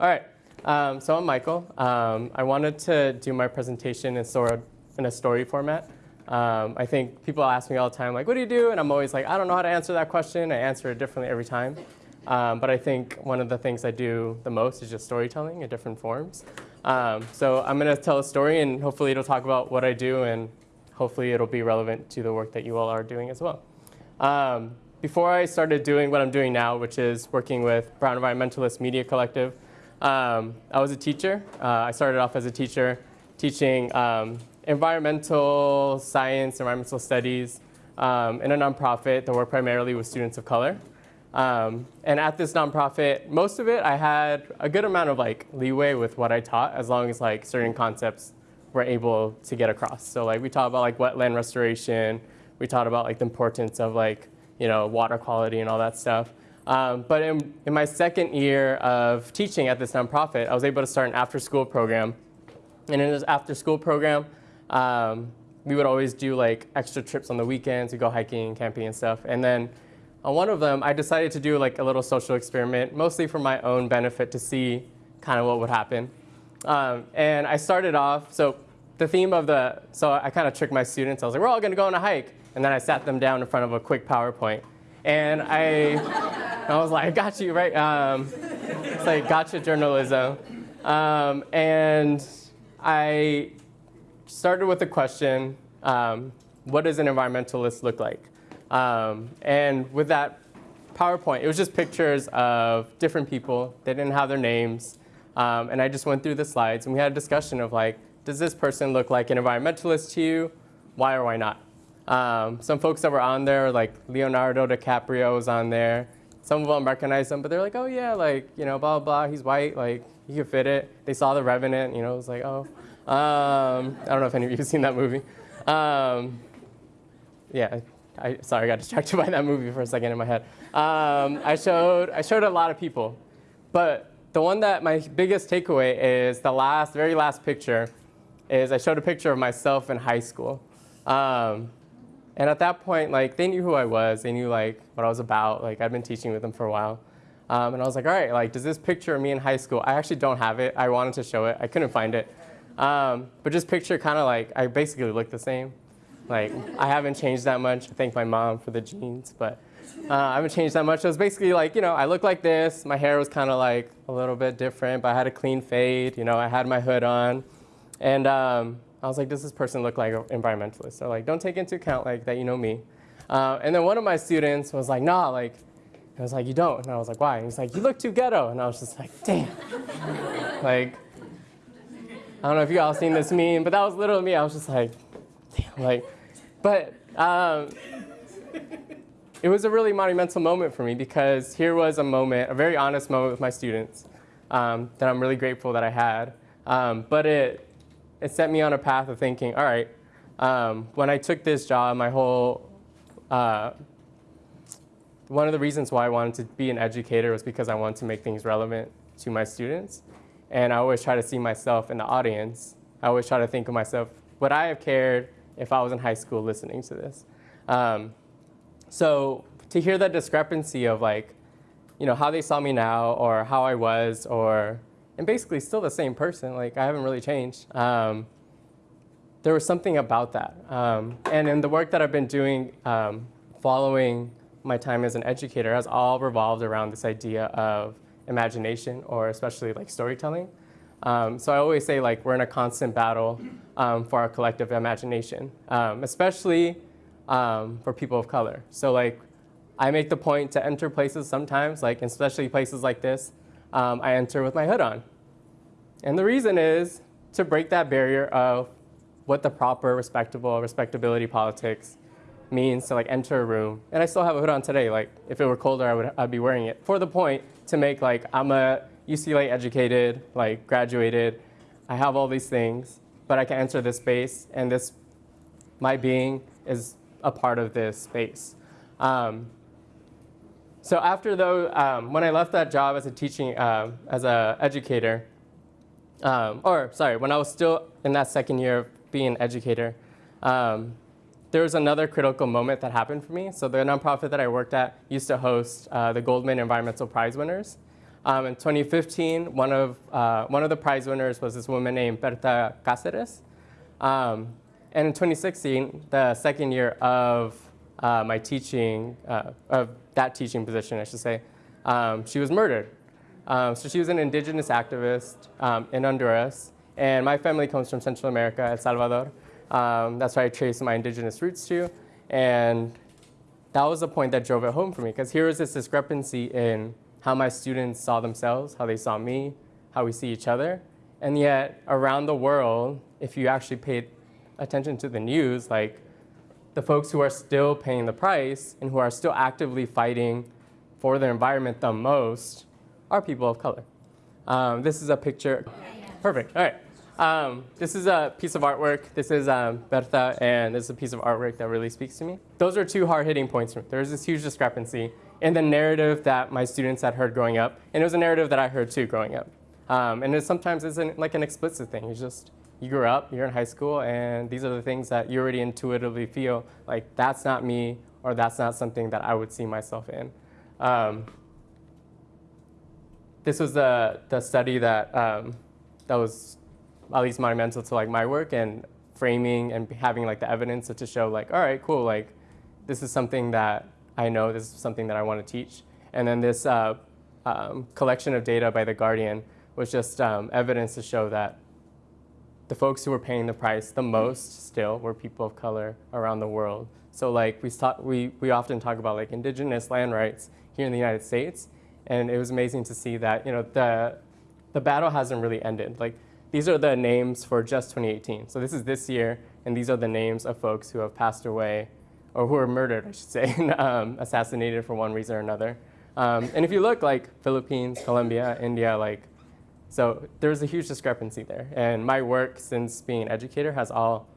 All right. Um, so I'm Michael. Um, I wanted to do my presentation in sort of in a story format. Um, I think people ask me all the time, like, what do you do? And I'm always like, I don't know how to answer that question. I answer it differently every time. Um, but I think one of the things I do the most is just storytelling in different forms. Um, so I'm going to tell a story, and hopefully it'll talk about what I do, and hopefully it'll be relevant to the work that you all are doing as well. Um, before I started doing what I'm doing now, which is working with Brown Environmentalist Media Collective, um, I was a teacher. Uh, I started off as a teacher teaching um, environmental science, environmental studies um, in a nonprofit that worked primarily with students of color. Um, and at this nonprofit, most of it I had a good amount of like leeway with what I taught as long as like certain concepts were able to get across. So like we taught about like wetland restoration, we taught about like the importance of like, you know, water quality and all that stuff. Um, but in, in, my second year of teaching at this nonprofit, I was able to start an after-school program. And in this after-school program, um, we would always do like extra trips on the weekends. We go hiking, camping, and stuff. And then on one of them, I decided to do like a little social experiment, mostly for my own benefit to see kind of what would happen. Um, and I started off, so the theme of the, so I kind of tricked my students. I was like, we're all going to go on a hike. And then I sat them down in front of a quick PowerPoint. And I, I was like, I got you, right? Um, it's like gotcha journalism. Um, and I started with a question, um, what does an environmentalist look like? Um, and with that PowerPoint, it was just pictures of different people. They didn't have their names. Um, and I just went through the slides, and we had a discussion of like, does this person look like an environmentalist to you? Why or why not? Um, some folks that were on there, like Leonardo DiCaprio was on there. Some of them recognized him, but they're like, oh yeah, like, you know, blah, blah, he's white, like, he could fit it. They saw The Revenant, you know, it was like, oh. Um, I don't know if any of you have seen that movie. Um, yeah, I, sorry, I got distracted by that movie for a second in my head. Um, I, showed, I showed a lot of people, but the one that my biggest takeaway is the last, very last picture is I showed a picture of myself in high school. Um, and at that point, like, they knew who I was. They knew, like, what I was about. Like, I'd been teaching with them for a while. Um, and I was like, all right, like, does this picture of me in high school, I actually don't have it. I wanted to show it. I couldn't find it. Um, but just picture kind of like, I basically look the same. Like, I haven't changed that much. I thank my mom for the jeans, but uh, I haven't changed that much. It was basically like, you know, I look like this. My hair was kind of like a little bit different, but I had a clean fade. You know, I had my hood on. And um, I was like, does this person look like an environmentalist? So like, don't take into account like that you know me. Uh, and then one of my students was like, nah, like, I was like, you don't. And I was like, why? And he's like, you look too ghetto. And I was just like, damn. like, I don't know if you all seen this meme, but that was literally me. I was just like, damn, like, but um, it was a really monumental moment for me because here was a moment, a very honest moment with my students um, that I'm really grateful that I had. Um, but it, it set me on a path of thinking, all right, um, when I took this job, my whole, uh, one of the reasons why I wanted to be an educator was because I wanted to make things relevant to my students. And I always try to see myself in the audience. I always try to think of myself, would I have cared if I was in high school listening to this? Um, so to hear that discrepancy of like, you know, how they saw me now or how I was or and basically still the same person. Like I haven't really changed. Um, there was something about that. Um, and in the work that I've been doing um, following my time as an educator has all revolved around this idea of imagination or especially like storytelling. Um, so I always say like we're in a constant battle um, for our collective imagination, um, especially for people of color. So like I make the point to enter places sometimes, like especially places like this, um, I enter with my hood on. And the reason is to break that barrier of what the proper respectable respectability politics means to like enter a room. And I still have a hood on today. Like if it were colder, I would I'd be wearing it for the point to make like I'm a UCLA educated, like graduated. I have all these things, but I can enter this space, and this my being is a part of this space. Um, so after though, um, when I left that job as a teaching, um, as a educator, um, or sorry, when I was still in that second year of being an educator, um, there was another critical moment that happened for me. So the nonprofit that I worked at used to host uh, the Goldman Environmental Prize winners. Um, in 2015, one of, uh, one of the prize winners was this woman named Berta Cáceres. Um, and in 2016, the second year of uh, my teaching, uh, of that teaching position, I should say, um, she was murdered. Um, so she was an indigenous activist um, in Honduras, and my family comes from Central America, El Salvador. Um, that's where I trace my indigenous roots to, and that was the point that drove it home for me, because here was this discrepancy in how my students saw themselves, how they saw me, how we see each other, and yet around the world, if you actually paid attention to the news, like the folks who are still paying the price and who are still actively fighting for their environment the most are people of color. Um, this is a picture. Perfect. All right. Um, this is a piece of artwork. This is um, Berta, and this is a piece of artwork that really speaks to me. Those are two hard-hitting points. There's this huge discrepancy in the narrative that my students had heard growing up, and it was a narrative that I heard too growing up. Um, and it sometimes isn't like an explicit thing. It's just you grew up, you're in high school, and these are the things that you already intuitively feel like that's not me, or that's not something that I would see myself in. Um, this was the, the study that, um, that was at least monumental to like my work and framing and having like the evidence to show like, all right, cool, like this is something that I know, this is something that I want to teach. And then this uh, um, collection of data by The Guardian was just um, evidence to show that the folks who were paying the price the most still were people of color around the world. So like we, talk, we, we often talk about like indigenous land rights here in the United States, and it was amazing to see that you know the, the battle hasn't really ended. Like these are the names for just 2018. So this is this year, and these are the names of folks who have passed away, or who were murdered, I should say, um, assassinated for one reason or another. Um, and if you look like Philippines, Colombia, India, like, so there's a huge discrepancy there. And my work since being an educator has all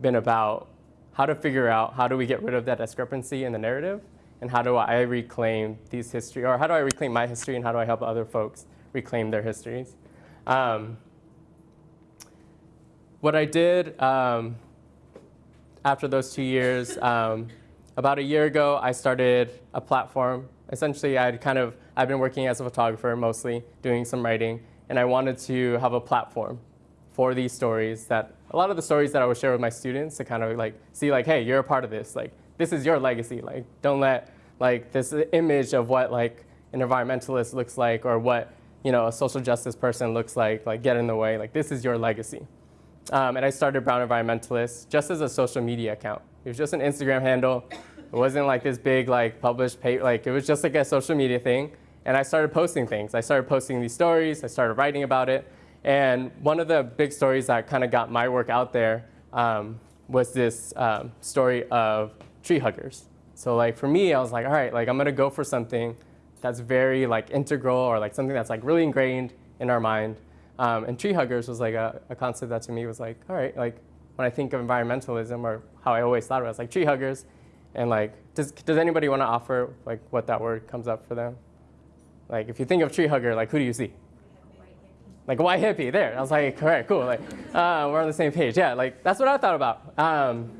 been about how to figure out how do we get rid of that discrepancy in the narrative, and how do I reclaim these history, or how do I reclaim my history, and how do I help other folks reclaim their histories. Um, what I did um, after those two years, um, about a year ago, I started a platform. Essentially, I'd kind of, I've been working as a photographer mostly, doing some writing, and I wanted to have a platform for these stories that, a lot of the stories that I would share with my students to kind of like, see like, hey, you're a part of this. Like, this is your legacy. Like, don't let like this image of what like an environmentalist looks like or what, you know, a social justice person looks like, like get in the way. Like, this is your legacy. Um, and I started Brown Environmentalist just as a social media account. It was just an Instagram handle. It wasn't like this big like published page, like it was just like a social media thing. And I started posting things. I started posting these stories. I started writing about it. And one of the big stories that kind of got my work out there um, was this um, story of tree huggers. So like for me, I was like, all right, like I'm gonna go for something that's very like integral or like something that's like really ingrained in our mind. Um, and tree huggers was like a, a, concept that to me was like, all right, like when I think of environmentalism or how I always thought of it, was like tree huggers. And like, does, does anybody want to offer like what that word comes up for them? Like if you think of tree hugger, like who do you see? Like white hippie, there. I was like, correct, cool. Like uh, we're on the same page. Yeah, like that's what I thought about. Um,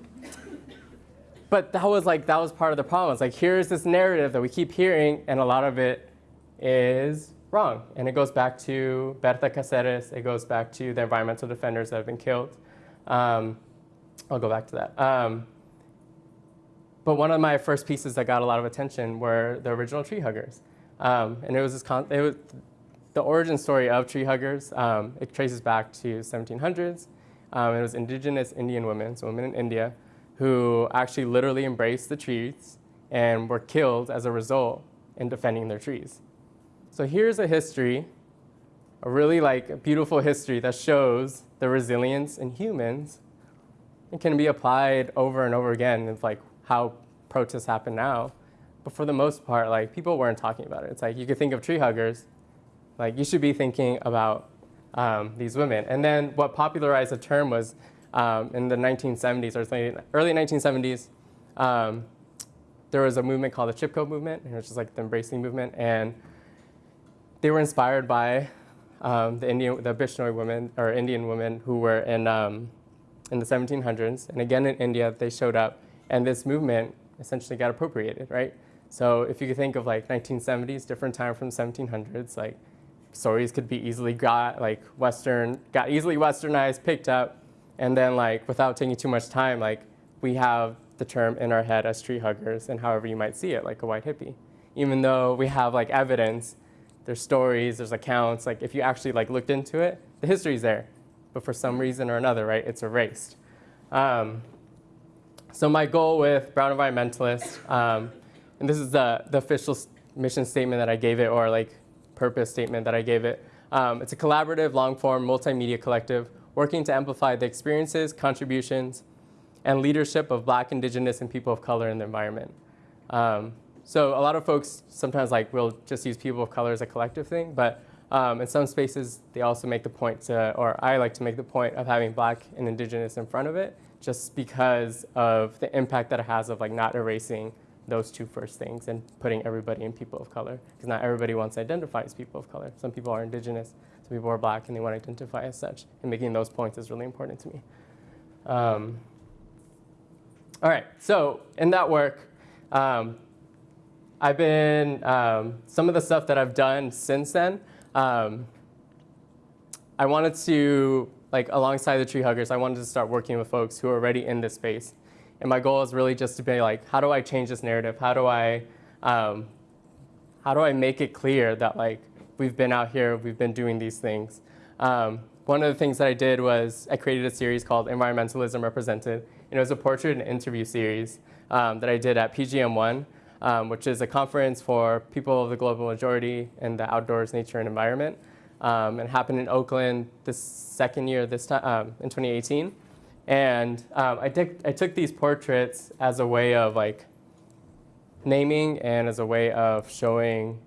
but that was like that was part of the problem. It's like here's this narrative that we keep hearing, and a lot of it is wrong. And it goes back to Berta Cáceres. It goes back to the environmental defenders that have been killed. Um, I'll go back to that. Um, but one of my first pieces that got a lot of attention were the original tree huggers. Um, and it was, this it was the origin story of tree huggers. Um, it traces back to 1700s. Um, it was indigenous Indian women, so women in India, who actually literally embraced the trees and were killed as a result in defending their trees. So here's a history, a really like beautiful history that shows the resilience in humans. It can be applied over and over again of like how protests happen now. But for the most part, like people weren't talking about it. It's like you could think of tree huggers, like you should be thinking about um, these women. And then what popularized the term was um, in the 1970s or early 1970s, um, there was a movement called the Chipko movement, and it was just like the embracing movement. And they were inspired by um, the Indian, the Bishnoi women or Indian women who were in um, in the 1700s, and again in India they showed up, and this movement essentially got appropriated, right? So if you think of like 1970s, different time from 1700s, like stories could be easily got like Western, got easily Westernized, picked up, and then like without taking too much time, like we have the term in our head as tree huggers and however you might see it, like a white hippie. Even though we have like evidence, there's stories, there's accounts, like if you actually like looked into it, the history's there. But for some reason or another, right, it's erased. Um, so my goal with Brown Environmentalist, um, and this is the, the official mission statement that I gave it, or like purpose statement that I gave it. Um, it's a collaborative, long-form, multimedia collective working to amplify the experiences, contributions, and leadership of Black, Indigenous, and people of color in the environment. Um, so a lot of folks sometimes like will just use people of color as a collective thing, but um, in some spaces they also make the point to, or I like to make the point of having Black and Indigenous in front of it, just because of the impact that it has of like not erasing those two first things and putting everybody in people of color, because not everybody wants to identify as people of color. Some people are Indigenous, some people are Black, and they want to identify as such, and making those points is really important to me. Um, all right, so in that work, um, I've been, um, some of the stuff that I've done since then, um, I wanted to, like alongside the tree huggers, I wanted to start working with folks who are already in this space. And my goal is really just to be like, how do I change this narrative? How do I, um, how do I make it clear that like, we've been out here, we've been doing these things. Um, one of the things that I did was I created a series called Environmentalism Represented, And it was a portrait and interview series um, that I did at PGM1, um, which is a conference for people of the global majority in the outdoors, nature, and environment. Um, and happened in Oakland this second year, this time um, in 2018. And um, I, I took these portraits as a way of like naming and as a way of showing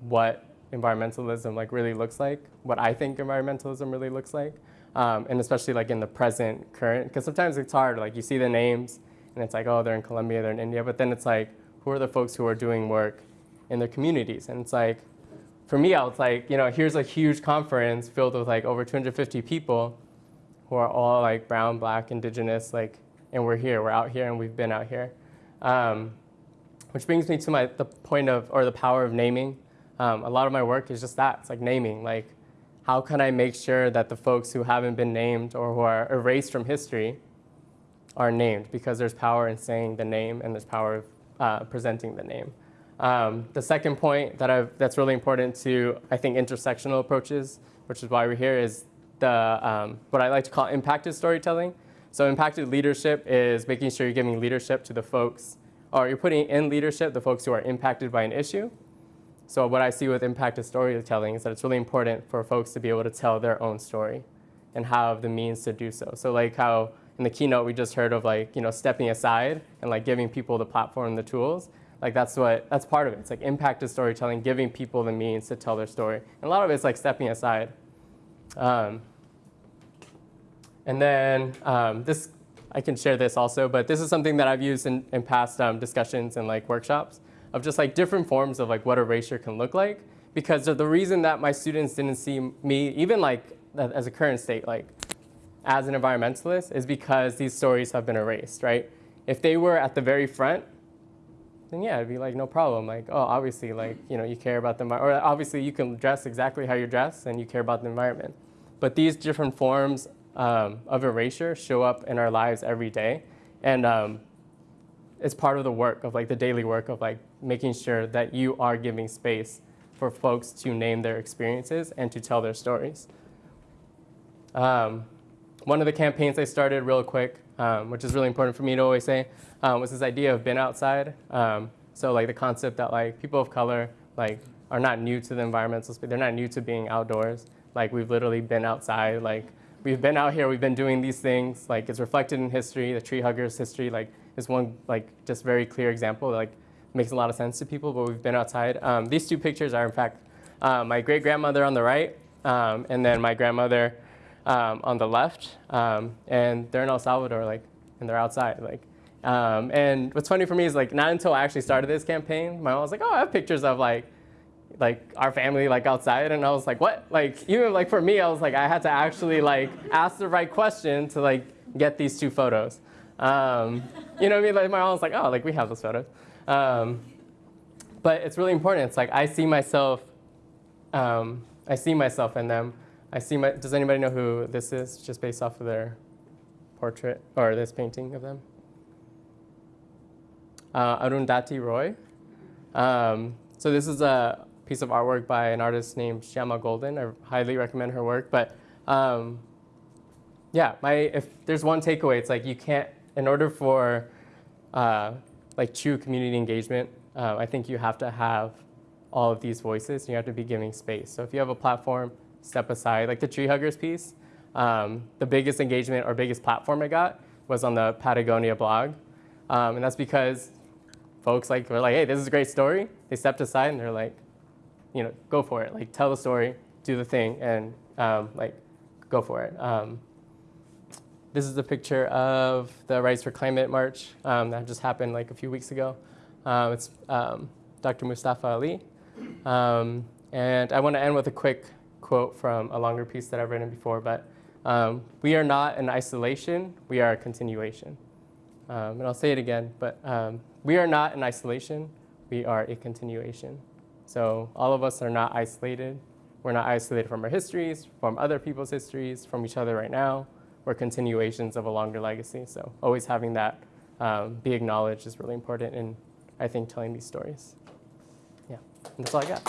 what environmentalism like really looks like, what I think environmentalism really looks like um, and especially like in the present current, because sometimes it's hard, like you see the names and it's like, oh, they're in Colombia, they're in India, but then it's like, who are the folks who are doing work in their communities? And it's like, for me, I was like, you know, here's a huge conference filled with like over 250 people who are all like brown, black, indigenous, like, and we're here, we're out here, and we've been out here. Um, which brings me to my, the point of, or the power of naming. Um, a lot of my work is just that, it's like naming, like, how can I make sure that the folks who haven't been named or who are erased from history are named because there's power in saying the name and there's power of uh, presenting the name. Um, the second point that I've, that's really important to, I think, intersectional approaches, which is why we're here, is the, um, what I like to call impacted storytelling. So impacted leadership is making sure you're giving leadership to the folks, or you're putting in leadership the folks who are impacted by an issue, so what I see with impacted storytelling is that it's really important for folks to be able to tell their own story and have the means to do so. So like how in the keynote we just heard of like, you know, stepping aside and like giving people the platform the tools. Like that's what, that's part of it. It's like impacted storytelling, giving people the means to tell their story. And a lot of it's like stepping aside. Um, and then um, this, I can share this also, but this is something that I've used in, in past um, discussions and like workshops of just like different forms of like what erasure can look like. Because the reason that my students didn't see me, even like as a current state, like as an environmentalist, is because these stories have been erased, right? If they were at the very front, then yeah, it'd be like no problem. Like, oh, obviously, like, you know, you care about the environment, or obviously you can dress exactly how you dress and you care about the environment. But these different forms um, of erasure show up in our lives every day. And um, it's part of the work of like the daily work of like making sure that you are giving space for folks to name their experiences and to tell their stories. Um, one of the campaigns I started real quick, um, which is really important for me to always say, um, was this idea of been outside. Um, so like the concept that like people of color like are not new to the environmental space. They're not new to being outdoors. Like we've literally been outside. Like we've been out here. We've been doing these things. Like it's reflected in history, the tree huggers history. Like is one like just very clear example. Like makes a lot of sense to people, but we've been outside. Um, these two pictures are in fact uh, my great grandmother on the right, um, and then my grandmother um, on the left, um, and they're in El Salvador, like, and they're outside, like. Um, and what's funny for me is like not until I actually started this campaign, my mom was like, "Oh, I have pictures of like like our family like outside and I was like what like even like for me I was like I had to actually like ask the right question to like get these two photos um, you know what I mean like my mom was like oh like we have those photos um, but it's really important. It's like I see myself, um, I see myself in them. I see my. Does anybody know who this is? Just based off of their portrait or this painting of them. Uh, Arundhati Roy. Um, so this is a piece of artwork by an artist named Shyama Golden. I highly recommend her work. But um, yeah, my if there's one takeaway, it's like you can't. In order for uh, like true community engagement, uh, I think you have to have all of these voices. You have to be giving space. So if you have a platform, step aside. Like the tree huggers piece, um, the biggest engagement or biggest platform I got was on the Patagonia blog, um, and that's because folks like were like, hey, this is a great story. They stepped aside and they're like, you know, go for it. Like tell the story, do the thing, and um, like go for it. Um, this is a picture of the Rise for Climate March um, that just happened like a few weeks ago. Um, it's um, Dr. Mustafa Ali. Um, and I want to end with a quick quote from a longer piece that I've written before, but we are not in isolation, we are a continuation. And I'll say it again, but we are not in isolation, we are a continuation. So all of us are not isolated. We're not isolated from our histories, from other people's histories, from each other right now We're continuations of a longer legacy. So always having that um, be acknowledged is really important in, I think, telling these stories. Yeah, and that's all I got.